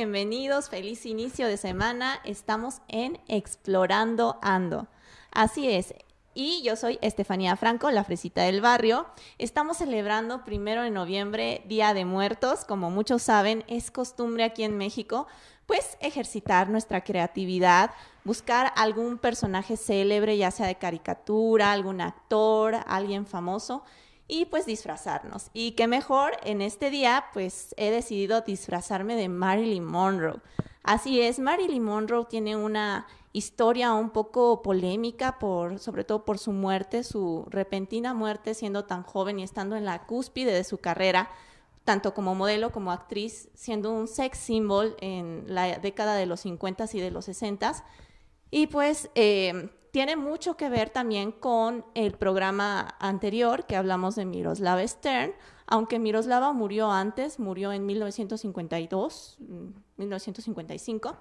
Bienvenidos, feliz inicio de semana. Estamos en Explorando Ando. Así es. Y yo soy Estefanía Franco, la fresita del barrio. Estamos celebrando primero de noviembre, Día de Muertos. Como muchos saben, es costumbre aquí en México, pues ejercitar nuestra creatividad, buscar algún personaje célebre, ya sea de caricatura, algún actor, alguien famoso y pues disfrazarnos. Y qué mejor, en este día pues he decidido disfrazarme de Marilyn Monroe. Así es, Marilyn Monroe tiene una historia un poco polémica por sobre todo por su muerte, su repentina muerte siendo tan joven y estando en la cúspide de su carrera, tanto como modelo como actriz, siendo un sex symbol en la década de los 50 y de los 60 y pues eh, tiene mucho que ver también con el programa anterior que hablamos de Miroslava Stern, aunque Miroslava murió antes, murió en 1952, 1955, mm,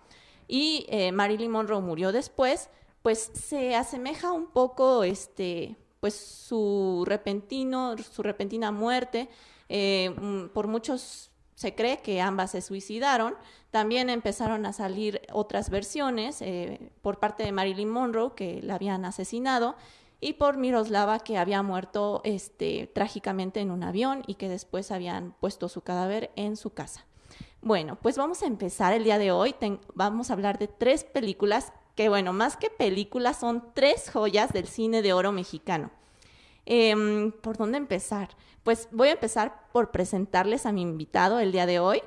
y eh, Marilyn Monroe murió después, pues se asemeja un poco este, pues su repentino, su repentina muerte. Eh, mm, por muchos se cree que ambas se suicidaron. También empezaron a salir otras versiones eh, por parte de Marilyn Monroe, que la habían asesinado, y por Miroslava, que había muerto este, trágicamente en un avión y que después habían puesto su cadáver en su casa. Bueno, pues vamos a empezar el día de hoy. vamos a hablar de tres películas que, bueno, más que películas, son tres joyas del cine de oro mexicano. Em, ¿Por dónde empezar? Pues voy a empezar por presentarles a mi invitado el día de hoy,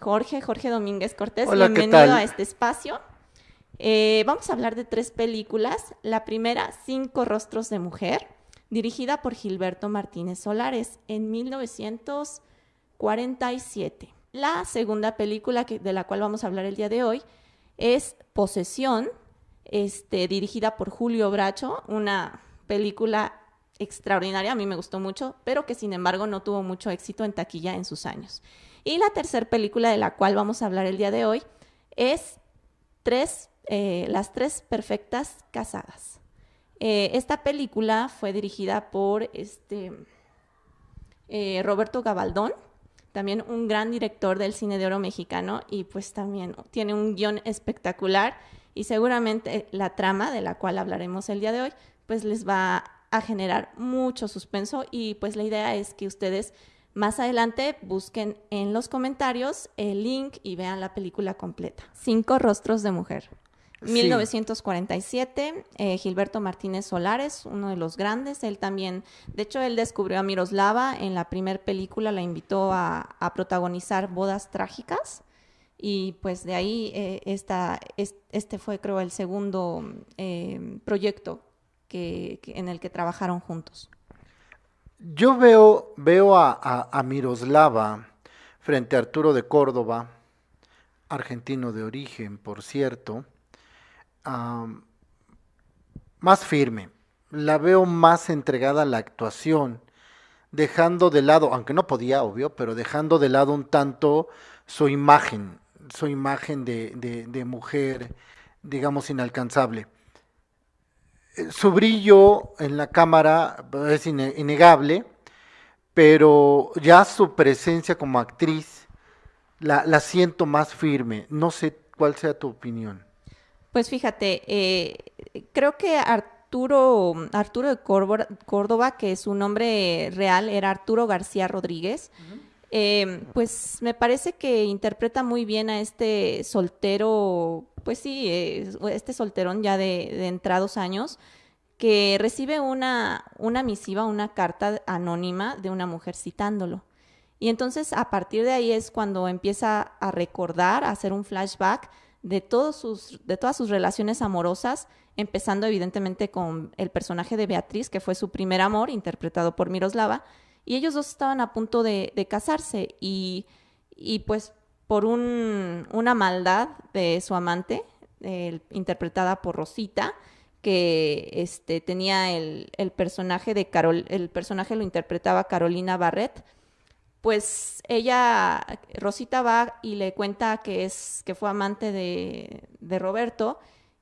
Jorge, Jorge Domínguez Cortés. Bienvenido a este espacio. Eh, vamos a hablar de tres películas. La primera, Cinco Rostros de Mujer, dirigida por Gilberto Martínez Solares en 1947. La segunda película de la cual vamos a hablar el día de hoy es Posesión, este, dirigida por Julio Bracho, una película extraordinaria, a mí me gustó mucho, pero que sin embargo no tuvo mucho éxito en taquilla en sus años. Y la tercera película de la cual vamos a hablar el día de hoy es tres, eh, Las Tres Perfectas Casadas. Eh, esta película fue dirigida por este, eh, Roberto Gabaldón, también un gran director del cine de oro mexicano y pues también tiene un guion espectacular y seguramente la trama de la cual hablaremos el día de hoy pues les va a generar mucho suspenso y pues la idea es que ustedes más adelante busquen en los comentarios el link y vean la película completa. Cinco rostros de mujer. 1947, eh, Gilberto Martínez Solares, uno de los grandes, él también, de hecho él descubrió a Miroslava en la primera película, la invitó a, protagonizar Bodas Trágicas y pues de ahí eh, esta, este fue creo el segundo eh, proyecto en el que trabajaron juntos. Yo veo, veo a, Miroslava frente a Arturo de Córdoba, argentino de origen, por cierto, más firme. La veo más entregada a la actuación, dejando de lado, aunque no podía, obvio, pero dejando de lado un tanto su imagen, su imagen de mujer, digamos, inalcanzable. Su brillo en la cámara es innegable, pero ya su presencia como actriz la, siento más firme. No sé cuál sea tu opinión. Pues fíjate, eh, creo que Arturo, Arturo de Córdoba, que su nombre real era Arturo García Rodríguez, eh, pues me parece que interpreta muy bien a este soltero pues sí, este solterón ya de, entrados años, que recibe una, una misiva, una carta anónima de una mujer citándolo. Y entonces a partir de ahí es cuando empieza a recordar, a hacer un flashback de, todos sus, de todas sus relaciones amorosas, empezando evidentemente con el personaje de Beatriz, que fue su primer amor, interpretado por Miroslava, y ellos dos estaban a punto de, casarse y, y pues por una maldad de su amante, interpretada por Rosita, que este, tenía el, personaje de Carol, el personaje lo interpretaba Carolina Barrett, pues ella, Rosita va y le cuenta que es, que fue amante de, de, Roberto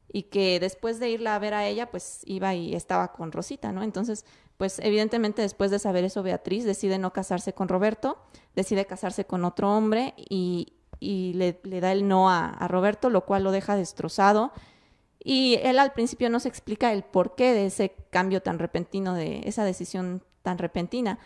y que después de irla a ver a ella, pues iba y estaba con Rosita, ¿no? Entonces, pues evidentemente después de saber eso, Beatriz decide no casarse con Roberto, decide casarse con otro hombre y, y le, da el no a, Roberto, lo cual lo deja destrozado. Y él al principio no se explica el porqué de ese cambio tan repentino, de esa decisión tan repentina.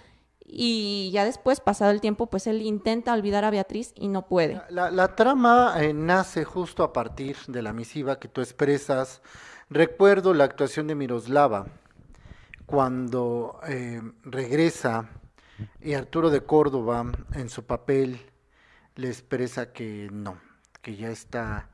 Y ya después, pasado el tiempo, pues él intenta olvidar a Beatriz y no puede. La, la trama eh, nace justo a partir de la misiva que tú expresas. Recuerdo la actuación de Miroslava cuando eh, regresa y Arturo de Córdoba en su papel le expresa que no, que ya está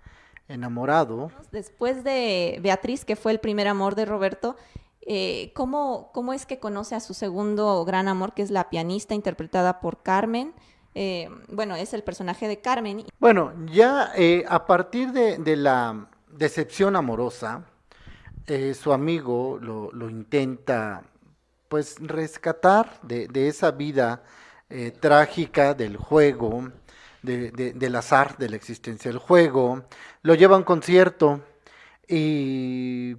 enamorado. Después de Beatriz, que fue el primer amor de Roberto, eh, ¿cómo, ¿cómo, es que conoce a su segundo gran amor, que es la pianista interpretada por Carmen? Eh, bueno, es el personaje de Carmen. Bueno, ya eh, a partir de, de, la decepción amorosa, eh, su amigo lo, lo, intenta pues rescatar de, de esa vida eh, trágica del juego, de, de, del azar de la existencia del juego, lo lleva a un concierto y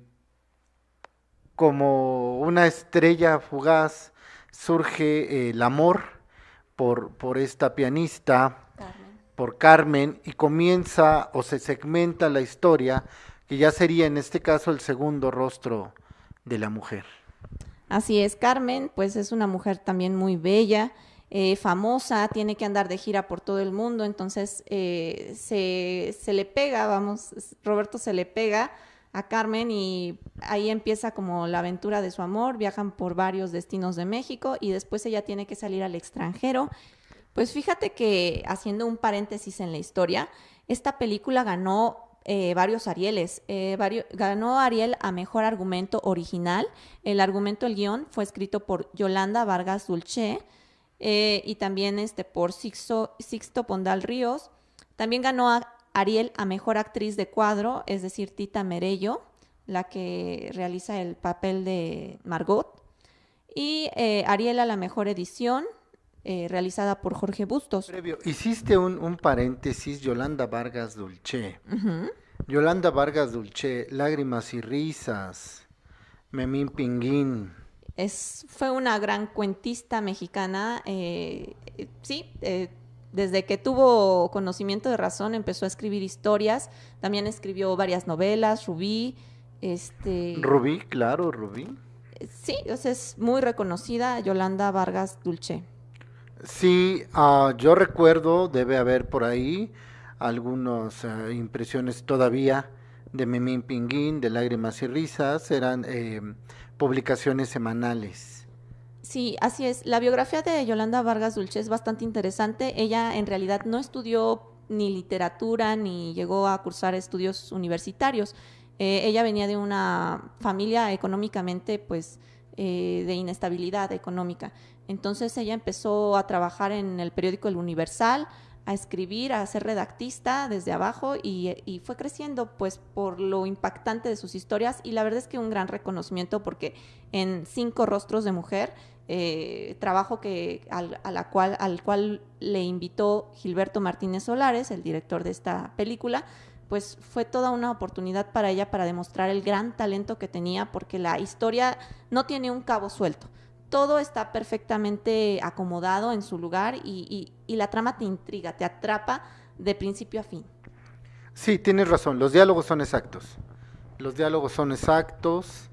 como una estrella fugaz surge eh, el amor por, por esta pianista, Carmen. por Carmen, y comienza o se segmenta la historia, que ya sería en este caso el segundo rostro de la mujer. Así es, Carmen, pues es una mujer también muy bella, eh, famosa, tiene que andar de gira por todo el mundo, entonces eh, se, se, le pega, vamos, Roberto se le pega a Carmen y ahí empieza como la aventura de su amor, viajan por varios destinos de México y después ella tiene que salir al extranjero. Pues fíjate que haciendo un paréntesis en la historia, esta película ganó eh, varios Arieles. Eh, ganó Ariel a Mejor Argumento Original. El argumento, el guion, fue escrito por Yolanda Vargas Dulce eh, y también este, por Sixto, Sixto Pondal Ríos. También ganó a Ariel a Mejor Actriz de Cuadro, es decir, Tita Merello, la que realiza el papel de Margot. Y Ariel a la Mejor Edición, eh, realizada por Jorge Bustos. Previo, hiciste un, un paréntesis, Yolanda Vargas Dulce. Uh -huh. Yolanda Vargas Dulce, Lágrimas y Risas, Memín Pinguín. Es, fue una gran cuentista mexicana, eh, sí, eh, desde que tuvo conocimiento de razón empezó a escribir historias, también escribió varias novelas, Rubí, este... Rubí, claro, Rubí. Sí, es muy reconocida Yolanda Vargas Dulce. Sí, uh, yo recuerdo, debe haber por ahí algunas uh, impresiones todavía de Memín Pinguín, de Lágrimas y Risas, eran eh, publicaciones semanales. Sí, así es. La biografía de Yolanda Vargas Dulce es bastante interesante. Ella en realidad no estudió ni literatura ni llegó a cursar estudios universitarios. Eh, ella venía de una familia económicamente, pues, eh, de inestabilidad económica. Entonces ella empezó a trabajar en el periódico El Universal, a escribir, a ser redactista desde abajo y, y, fue creciendo pues por lo impactante de sus historias y la verdad es que un gran reconocimiento porque en Cinco Rostros de Mujer, eh, trabajo que, al, a la cual, al cual le invitó Gilberto Martínez Solares, el director de esta película, pues fue toda una oportunidad para ella para demostrar el gran talento que tenía porque la historia no tiene un cabo suelto todo está perfectamente acomodado en su lugar y, y, y, la trama te intriga, te atrapa de principio a fin. Sí, tienes razón, los diálogos son exactos. Los diálogos son exactos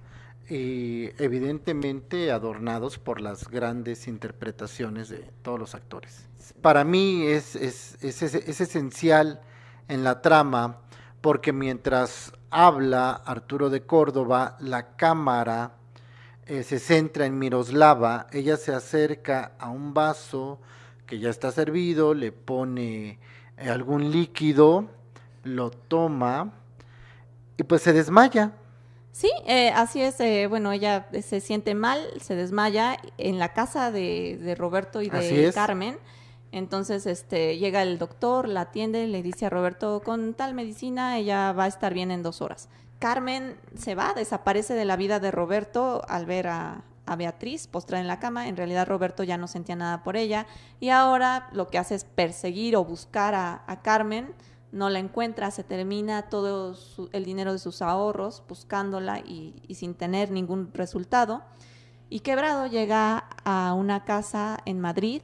y evidentemente adornados por las grandes interpretaciones de todos los actores. Para mí es, es, es, es esencial en la trama porque mientras habla Arturo de Córdoba, la cámara eh, se centra en Miroslava, ella se acerca a un vaso que ya está servido, le pone eh, algún líquido, lo toma y pues se desmaya. Sí, eh, así es. Eh, bueno, ella se siente mal, se desmaya en la casa de, de Roberto y de Carmen. Entonces, este, llega el doctor, la atiende, le dice a Roberto, con tal medicina ella va a estar bien en dos horas. Carmen se va, desaparece de la vida de Roberto al ver a, Beatriz postrada en la cama. En realidad Roberto ya no sentía nada por ella y ahora lo que hace es perseguir o buscar a, a Carmen. No la encuentra, se termina todo su, el dinero de sus ahorros buscándola y, y sin tener ningún resultado. Y quebrado llega a una casa en Madrid.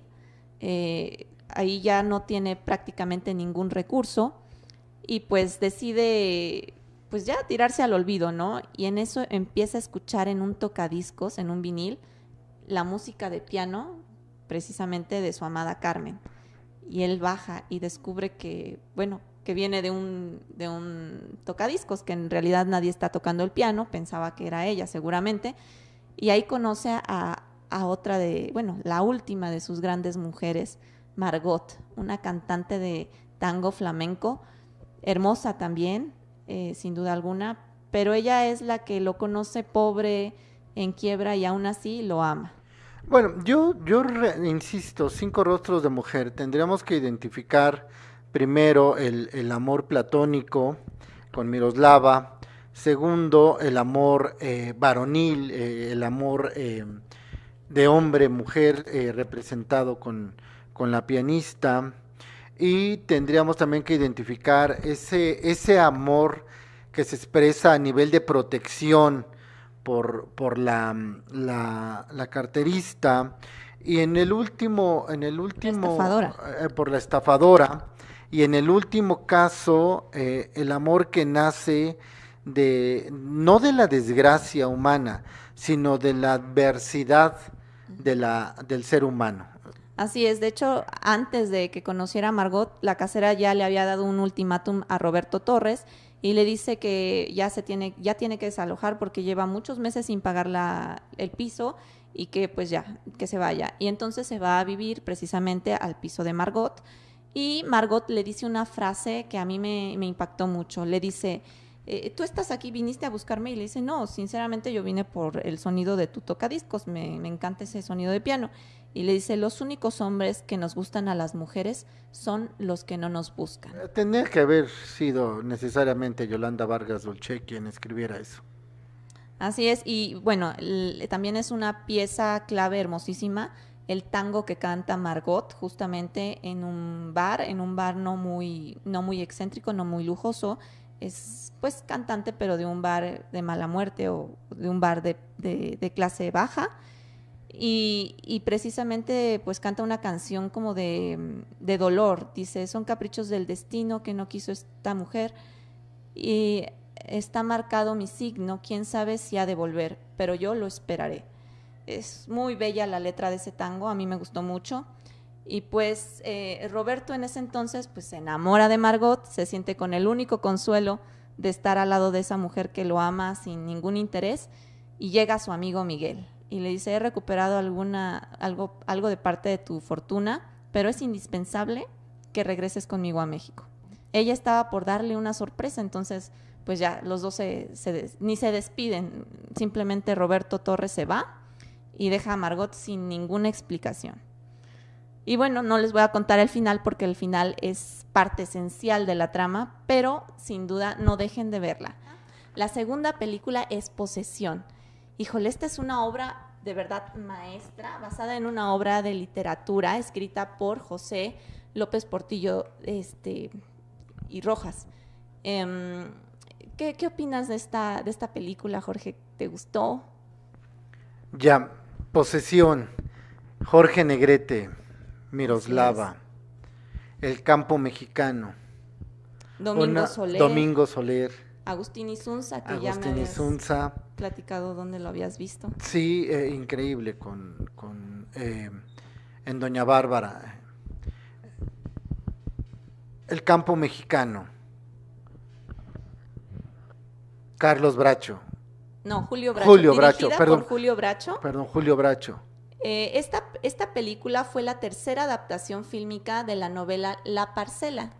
Eh, ahí ya no tiene prácticamente ningún recurso y pues decide pues ya tirarse al olvido, ¿no? Y en eso empieza a escuchar en un tocadiscos, en un vinil, la música de piano precisamente de su amada Carmen. Y él baja y descubre que, bueno, que viene de un, de un tocadiscos, que en realidad nadie está tocando el piano, pensaba que era ella seguramente, y ahí conoce a, a otra de, bueno, la última de sus grandes mujeres, Margot, una cantante de tango flamenco, hermosa también, eh, sin duda alguna, pero ella es la que lo conoce pobre, en quiebra y aún así lo ama. Bueno, yo, yo insisto, cinco rostros de mujer, tendríamos que identificar primero el, el amor platónico con Miroslava, segundo el amor eh, varonil, eh, el amor de hombre-mujer representado con, con la pianista, y tendríamos también que identificar ese, ese amor que se expresa a nivel de protección por, por la, la, carterista. Y en el último, en el último eh, por la estafadora. Y en el último caso eh, el amor que nace de no de la desgracia humana sino de la adversidad de la, del ser humano Así es, de hecho, antes de que conociera a Margot, la casera ya le había dado un ultimátum a Roberto Torres y le dice que ya se tiene, ya tiene que desalojar porque lleva muchos meses sin pagar la, el piso y que pues ya, que se vaya. Y entonces se va a vivir precisamente al piso de Margot. Y Margot le dice una frase que a mí me, impactó mucho. Le dice, eh, tú estás aquí, viniste a buscarme y le dice, no, sinceramente yo vine por el sonido de tu tocadiscos, me, me encanta ese sonido de piano y le dice, los únicos hombres que nos gustan a las mujeres son los que no nos buscan. Eh, Tendría que haber sido necesariamente Yolanda Vargas Dolce quien escribiera eso. Así es, y bueno, también es una pieza clave hermosísima, el tango que canta Margot justamente en un bar, en un bar no muy, no muy excéntrico, no muy lujoso, es pues cantante pero de un bar de mala muerte o de un bar de, de clase baja y, precisamente pues canta una canción como de, de, dolor. Dice, son caprichos del destino que no quiso esta mujer y está marcado mi signo, quién sabe si ha de volver, pero yo lo esperaré. Es muy bella la letra de ese tango, a mí me gustó mucho. Y pues eh, Roberto en ese entonces pues se enamora de Margot, se siente con el único consuelo de estar al lado de esa mujer que lo ama sin ningún interés y llega su amigo Miguel y le dice, he recuperado alguna, algo, algo de parte de tu fortuna, pero es indispensable que regreses conmigo a México. Ella estaba por darle una sorpresa, entonces pues ya los dos se, ni se despiden, simplemente Roberto Torres se va y deja a Margot sin ninguna explicación. Y bueno, no les voy a contar el final porque el final es parte esencial de la trama, pero sin duda no dejen de verla. La segunda película es Posesión híjole, esta es una obra de verdad maestra, basada en una obra de literatura escrita por José López Portillo este, y Rojas. Em, ¿qué, opinas de esta, de esta película, Jorge? ¿Te gustó? Ya, Posesión, Jorge Negrete, Miroslava, El Campo Mexicano. Domingo Soler. Domingo Soler. Agustín Isunza, que ya me Isunza. Platicado dónde lo habías visto. Sí, eh, increíble, con, con eh, en Doña Bárbara. El campo mexicano. Carlos Bracho. No, Julio Bracho. Julio Bracho, perdón. Por Julio Bracho. Perdón, Julio Bracho. Eh, esta, esta película fue la tercera adaptación fílmica de la novela La Parcela,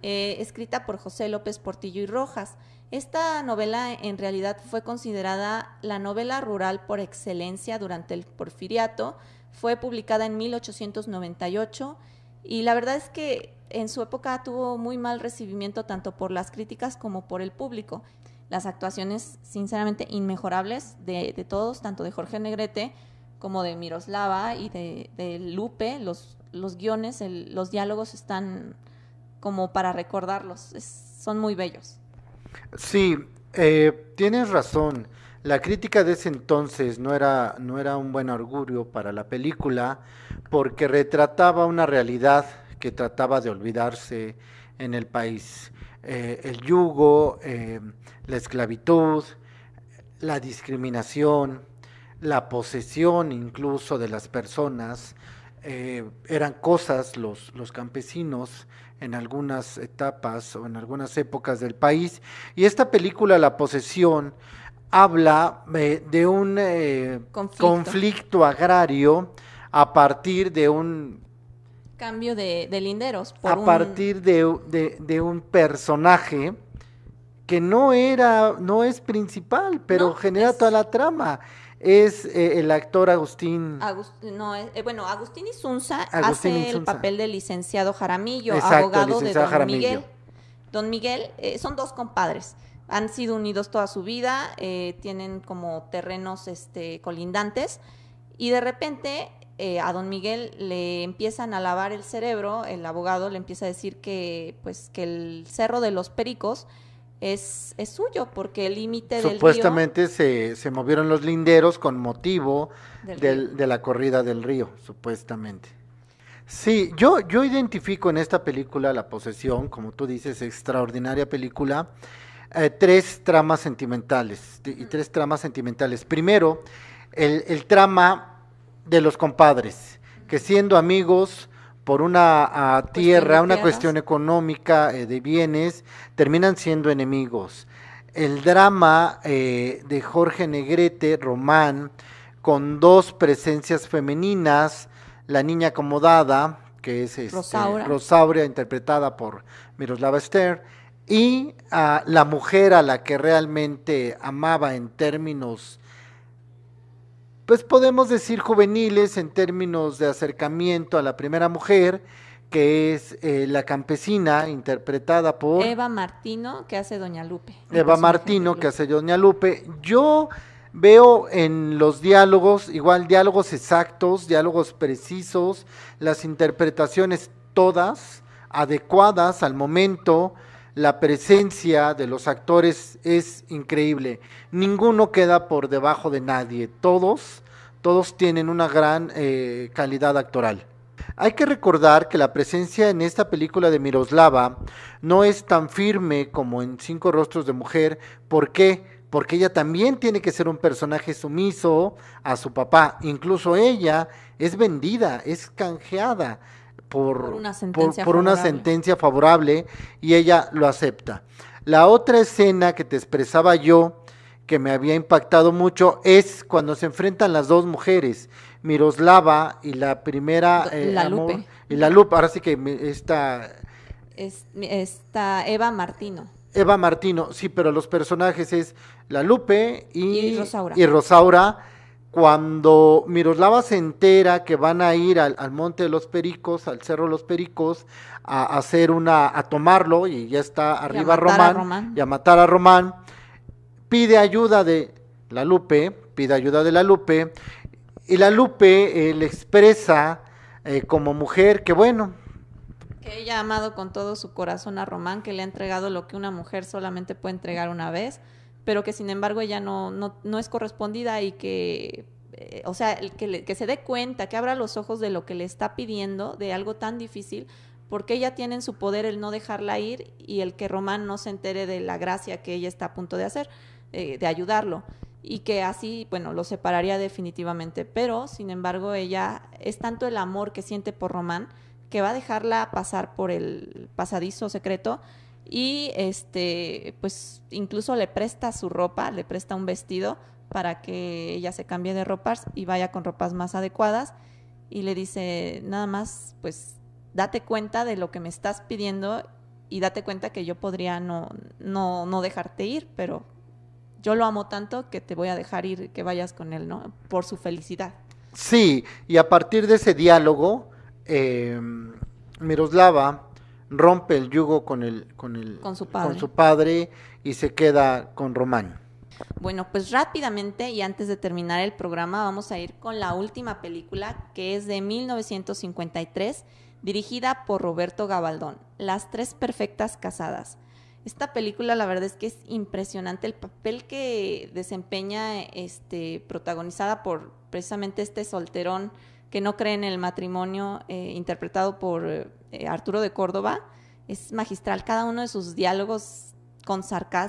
escrita por José López Portillo y Rojas. Esta novela en realidad fue considerada la novela rural por excelencia durante el porfiriato. Fue publicada en 1898 y la verdad es que en su época tuvo muy mal recibimiento tanto por las críticas como por el público. Las actuaciones sinceramente inmejorables de, todos, tanto de Jorge Negrete como de Miroslava y de, Lupe, los, los guiones, los diálogos están como para recordarlos, son muy bellos. Sí, eh, tienes razón. La crítica de ese entonces no era, no era un buen augurio para la película porque retrataba una realidad que trataba de olvidarse en el país. Eh, el yugo, eh, la esclavitud, la discriminación, la posesión incluso de las personas, eran cosas los, los campesinos en algunas etapas o en algunas épocas del país. Y esta película, La posesión, habla eh, de un eh, conflicto. agrario a partir de un cambio de, linderos. a partir de, de, un personaje que no era, no es principal, pero genera toda la trama es eh, el actor Agustín. no, eh, bueno, Agustín Isunza hace el papel del licenciado Jaramillo, abogado de Don Miguel. Don Miguel eh, son dos compadres. Han sido unidos toda su vida, tienen como terrenos este, colindantes y de repente a Don Miguel le empiezan a lavar el cerebro, el abogado le empieza a decir que, pues, que el Cerro de los Pericos es, es suyo, porque el límite del Supuestamente se, se movieron los linderos con motivo de la corrida del río, supuestamente. Sí, yo, yo identifico en esta película La posesión, como tú dices, extraordinaria película, eh, tres tramas sentimentales, y tres tramas sentimentales. Primero, el, el trama de los compadres, que siendo amigos por una tierra, una cuestión económica eh, de bienes, terminan siendo enemigos. El drama eh, de Jorge Negrete, Román, con dos presencias femeninas, la niña acomodada, que es este, Rosaura. interpretada por Miroslava Stern, y la mujer a la que realmente amaba en términos pues podemos decir juveniles en términos de acercamiento a la primera mujer, que es eh, la campesina, interpretada por... Eva Martino, que hace Doña Lupe. Eva Martino, que hace Doña Lupe. Yo veo en los diálogos, igual diálogos exactos, diálogos precisos, las interpretaciones todas adecuadas al momento, la presencia de los actores es increíble. Ninguno queda por debajo de nadie. Todos, todos tienen una gran eh, calidad actoral. Hay que recordar que la presencia en esta película de Miroslava no es tan firme como en Cinco Rostros de Mujer. ¿Por qué? Porque ella también tiene que ser un personaje sumiso a su papá. Incluso ella es vendida, es canjeada por, una, sentencia favorable y ella lo acepta. La otra escena que te expresaba yo, que me había impactado mucho, es cuando se enfrentan las dos mujeres, Miroslava y la primera... Eh, la Lupe. Y la Lupe, ahora sí que esta... esta Eva Martino. Eva Martino, sí, pero los personajes es la Lupe y, Y Rosaura cuando Miroslava se entera que van a ir al, Monte de los Pericos, al Cerro de los Pericos, a, hacer una, a tomarlo, y ya está arriba Román, y a matar a Román, pide ayuda de la Lupe, pide ayuda de la Lupe, y la Lupe eh, le expresa eh, como mujer que bueno, que ella ha amado con todo su corazón a Román, que le ha entregado lo que una mujer solamente puede entregar una vez, pero que sin embargo ella no, no, no es correspondida y que, eh, o sea, que, que se dé cuenta, que abra los ojos de lo que le está pidiendo, de algo tan difícil, porque ella tiene en su poder el no dejarla ir y el que Román no se entere de la gracia que ella está a punto de hacer, eh, de ayudarlo. Y que así, bueno, lo separaría definitivamente. Pero, sin embargo, ella es tanto el amor que siente por Román que va a dejarla pasar por el pasadizo secreto y este pues incluso le presta su ropa, le presta un vestido para que ella se cambie de ropas y vaya con ropas más adecuadas y le dice nada más pues date cuenta de lo que me estás pidiendo y date cuenta que yo podría no no no dejarte ir, pero yo lo amo tanto que te voy a dejar ir, que vayas con él, ¿no? Por su felicidad. Sí, y a partir de ese diálogo, eh, Miroslava rompe el yugo con, el, con, el, con, su padre. con su padre y se queda con Román. Bueno, pues rápidamente y antes de terminar el programa vamos a ir con la última película que es de 1953, dirigida por Roberto Gabaldón, Las tres perfectas casadas. Esta película la verdad es que es impresionante el papel que desempeña este protagonizada por precisamente este solterón que no cree en el matrimonio, eh, interpretado por eh, Arturo de Córdoba, es magistral. Cada uno de sus diálogos con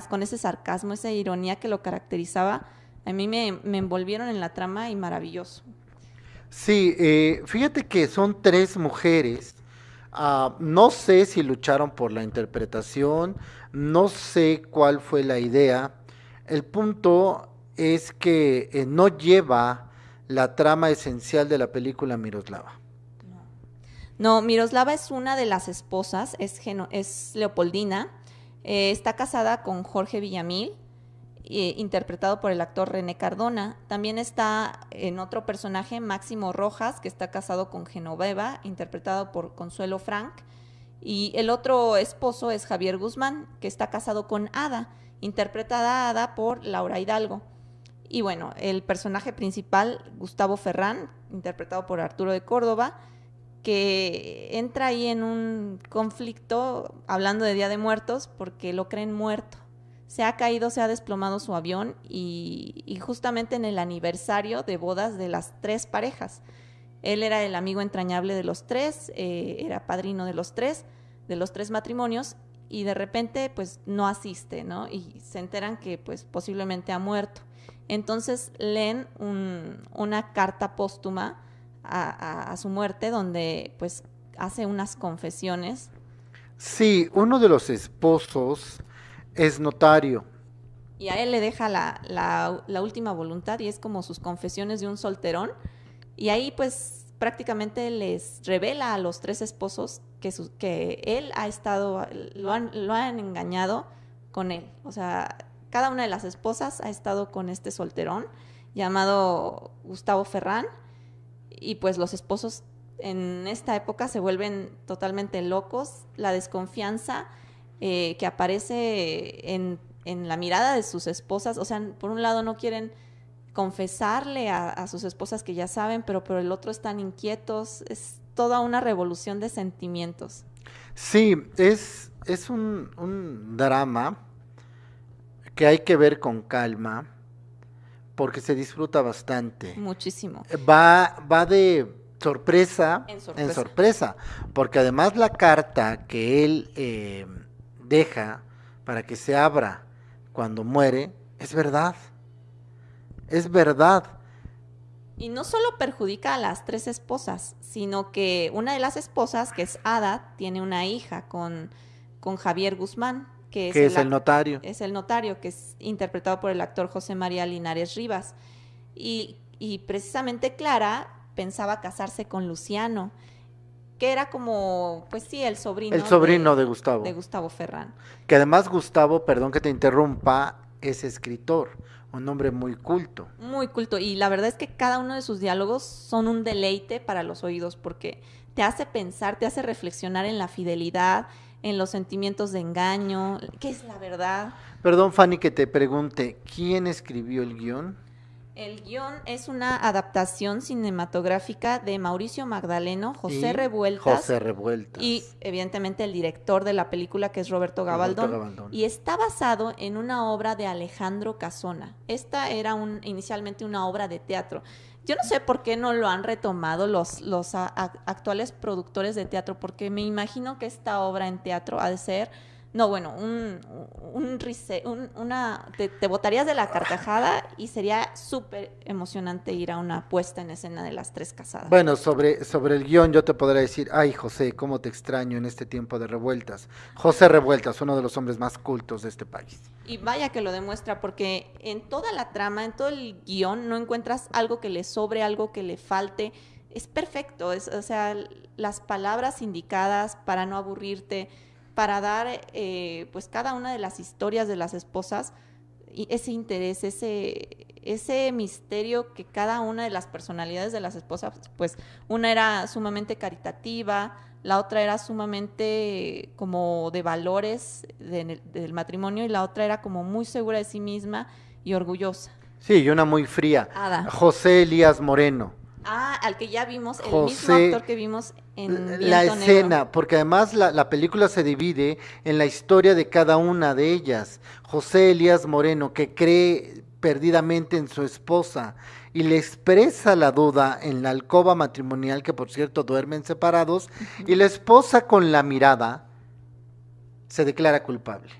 con ese sarcasmo, esa ironía que lo caracterizaba, a mí me, me envolvieron en la trama y maravilloso. Sí, eh, fíjate que son tres mujeres. Ah, no sé si lucharon por la interpretación, no sé cuál fue la idea. El punto es que eh, no lleva la trama esencial de la película Miroslava. No, Miroslava es una de las esposas, es, es Leopoldina, eh, está casada con Jorge Villamil, eh, interpretado por el actor René Cardona. También está en otro personaje, Máximo Rojas, que está casado con Genoveva, interpretado por Consuelo Frank. Y el otro esposo es Javier Guzmán, que está casado con Ada, interpretada Ada por Laura Hidalgo. Y bueno, el personaje principal, Gustavo Ferrán, interpretado por Arturo de Córdoba, que entra ahí en un conflicto hablando de Día de Muertos porque lo creen muerto. Se ha caído, se ha desplomado su avión y, justamente en el aniversario de bodas de las tres parejas. Él era el amigo entrañable de los tres, eh, era padrino de los tres, de los tres matrimonios y de repente pues no asiste, ¿no? Y se enteran que pues posiblemente ha muerto. Entonces leen una carta póstuma a, su muerte, donde pues hace unas confesiones. Sí, uno de los esposos es notario. Y a él le deja la, la, última voluntad y es como sus confesiones de un solterón. Y ahí pues prácticamente les revela a los tres esposos que, que él ha estado, lo han, lo han engañado con él. O sea, cada una de las esposas ha estado con este solterón llamado Gustavo Ferrán y pues los esposos en esta época se vuelven totalmente locos, la desconfianza eh, que aparece en, la mirada de sus esposas, o sea, por un lado no quieren confesarle a, sus esposas que ya saben, pero por el otro están inquietos, es toda una revolución de sentimientos. Sí, es, es un drama que hay que ver con calma porque se disfruta bastante. Muchísimo. Va, va de sorpresa en, sorpresa. porque además la carta que él eh, deja para que se abra cuando muere es verdad. Es verdad. Y no solo perjudica a las tres esposas, sino que una de las esposas, que es Ada, tiene una hija con, con Javier Guzmán que es, el, notario. Es el notario, que es interpretado por el actor José María Linares Rivas. Y, precisamente Clara pensaba casarse con Luciano, que era como, pues sí, el sobrino. El sobrino de, Gustavo. De Gustavo Ferrán. Que además Gustavo, perdón que te interrumpa, es escritor, un hombre muy culto. Muy culto. Y la verdad es que cada uno de sus diálogos son un deleite para los oídos porque te hace pensar, te hace reflexionar en la fidelidad, en los sentimientos de engaño, qué es la verdad. Perdón, Fanny, que te pregunte, ¿quién escribió el guion? El guion es una adaptación cinematográfica de Mauricio Magdaleno, José Revueltas. José Revueltas. Y evidentemente el director de la película que es Roberto Gabaldón, Y está basado en una obra de Alejandro Casona. Esta era un, inicialmente una obra de teatro. Yo no sé por qué no lo han retomado los, los actuales productores de teatro, porque me imagino que esta obra en teatro ha de ser, no, bueno, un, un, una, te, te, botarías de la carcajada y sería súper emocionante ir a una puesta en escena de las tres casadas. Bueno, sobre, sobre el guion yo te podría decir, ay José, cómo te extraño en este tiempo de revueltas. José Revueltas, uno de los hombres más cultos de este país. Y vaya que lo demuestra, porque en toda la trama, en todo el guion, no encuentras algo que le sobre, algo que le falte. Es perfecto, es, o sea, las palabras indicadas para no aburrirte, para dar eh, pues cada una de las historias de las esposas y ese interés, ese, ese misterio que cada una de las personalidades de las esposas, pues una era sumamente caritativa, la otra era sumamente como de valores del matrimonio y la otra era como muy segura de sí misma y orgullosa. Sí, y una muy fría. José Elías Moreno. Ah, al que ya vimos, el mismo actor que vimos en La escena, porque además la, la, película se divide en la historia de cada una de ellas. José Elías Moreno, que cree perdidamente en su esposa y le expresa la duda en la alcoba matrimonial, que por cierto duermen separados, y la esposa con la mirada se declara culpable.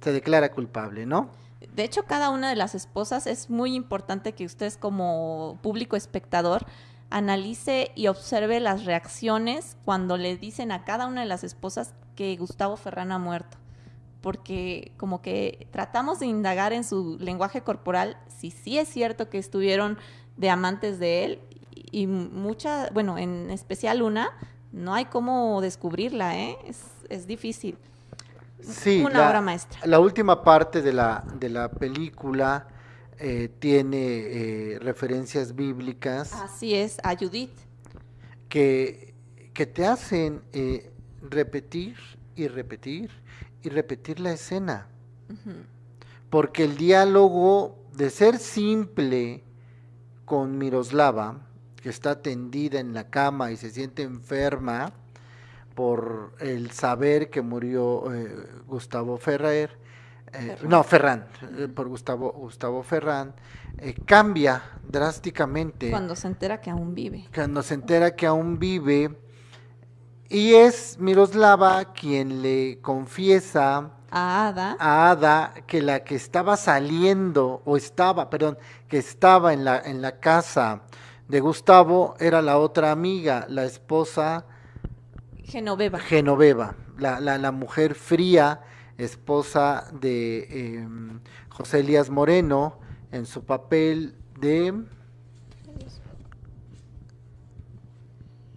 Se declara culpable, ¿no? De hecho, cada una de las esposas es muy importante que ustedes como público espectador analice y observe las reacciones cuando le dicen a cada una de las esposas que Gustavo Ferrán ha muerto. Porque como que tratamos de indagar en su lenguaje corporal si sí es cierto que estuvieron de amantes de él y mucha, bueno, en especial una, no hay cómo descubrirla, ¿eh? es, difícil. Sí, una obra maestra. La última parte de la, de la película eh, tiene eh, referencias bíblicas. Así es, a Judith. Que, que te hacen eh, repetir y repetir y repetir la escena. Porque el diálogo, de ser simple con Miroslava, que está tendida en la cama y se siente enferma por el saber que murió Gustavo Ferrer, eh, no, Ferran, eh, por Gustavo, Gustavo Ferran, eh, cambia drásticamente. Cuando se entera que aún vive. Cuando se entera que aún vive. Y es Miroslava quien le confiesa a Ada. a Ada que la que estaba saliendo, o estaba, perdón, que estaba en la, en la casa de Gustavo era la otra amiga, la esposa Genoveva. Genoveva, la, la, la mujer fría esposa de em, José Elías Moreno, en su papel de...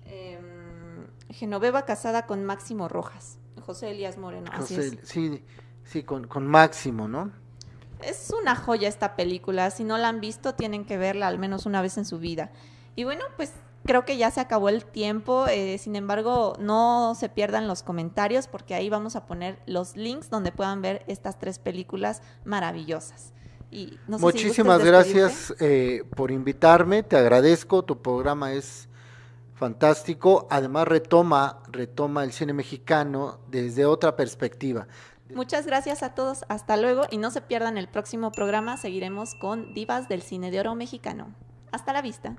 Em, Genoveva casada con Máximo Rojas, José Elías Moreno. Sí, sí, con, con Máximo, ¿no? Es una joya esta película, si no la han visto tienen que verla al menos una vez en su vida. Y bueno, pues creo que ya se acabó el tiempo. Eh, sin embargo, no se pierdan los comentarios porque ahí vamos a poner los links donde puedan ver estas tres películas maravillosas. Y Muchísimas gracias eh, por invitarme, te agradezco, tu programa es fantástico, además retoma, retoma el cine mexicano desde otra perspectiva. Muchas gracias a todos, hasta luego y no se pierdan el próximo programa, seguiremos con Divas del Cine de Oro Mexicano. Hasta la vista.